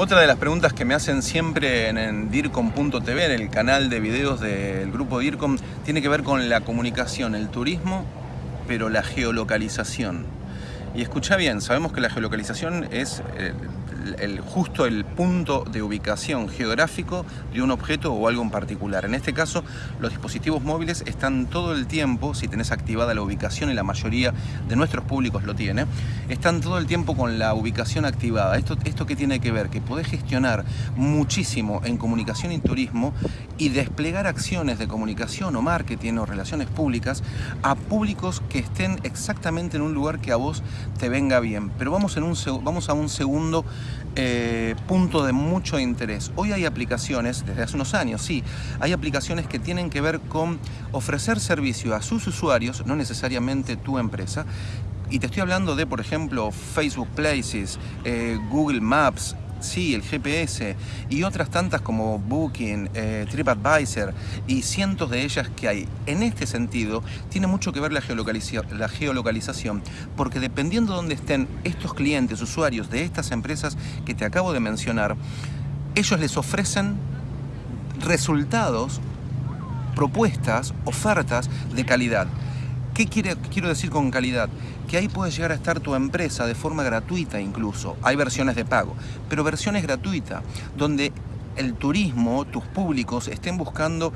Otra de las preguntas que me hacen siempre en, DIRCOM.tv, en el canal de videos del grupo DIRCOM, tiene que ver con la comunicación, el turismo, pero la geolocalización. Y escucha bien, sabemos que la geolocalización es eh, el, justo el punto de ubicación geográfico de un objeto o algo en particular. En este caso, los dispositivos móviles están todo el tiempo, si tenés activada la ubicación y la mayoría de nuestros públicos lo tiene, están todo el tiempo con la ubicación activada. ¿Esto, esto qué tiene que ver? Que podés gestionar muchísimo en comunicación y turismo y desplegar acciones de comunicación o marketing o relaciones públicas a públicos que estén exactamente en un lugar que a vos te venga bien. Pero vamos, en un, vamos a un segundo eh, punto de mucho interés. Hoy hay aplicaciones, desde hace unos años, sí, hay aplicaciones que tienen que ver con ofrecer servicio a sus usuarios, no necesariamente tu empresa, y te estoy hablando de, por ejemplo, Facebook Places, eh, Google Maps, sí, el GPS y otras tantas como Booking, eh, TripAdvisor y cientos de ellas que hay. En este sentido, tiene mucho que ver la, la geolocalización, porque dependiendo de dónde estén estos clientes, usuarios de estas empresas que te acabo de mencionar, ellos les ofrecen resultados, propuestas, ofertas de calidad. ¿Qué quiero decir con calidad? Que ahí puede llegar a estar tu empresa de forma gratuita incluso. Hay versiones de pago, pero versiones gratuitas, donde el turismo, tus públicos estén buscando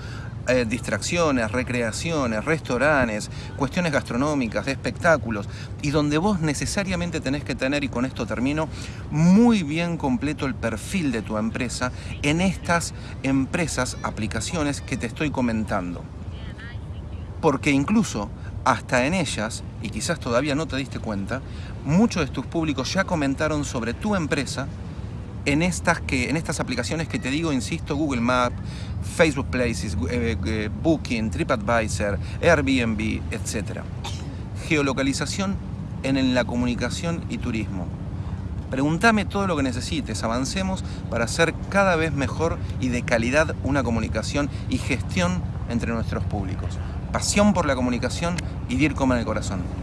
eh, distracciones, recreaciones, restaurantes, cuestiones gastronómicas, espectáculos, y donde vos necesariamente tenés que tener, y con esto termino, muy bien completo el perfil de tu empresa en estas empresas, aplicaciones que te estoy comentando. Porque incluso hasta en ellas, y quizás todavía no te diste cuenta, muchos de tus públicos ya comentaron sobre tu empresa en estas, que, en estas aplicaciones que te digo, insisto, Google Maps, Facebook Places, eh, eh, Booking, TripAdvisor, Airbnb, etc. Geolocalización en la comunicación y turismo. Pregúntame todo lo que necesites, avancemos para hacer cada vez mejor y de calidad una comunicación y gestión entre nuestros públicos pasión por la comunicación y DIRCOM en el corazón.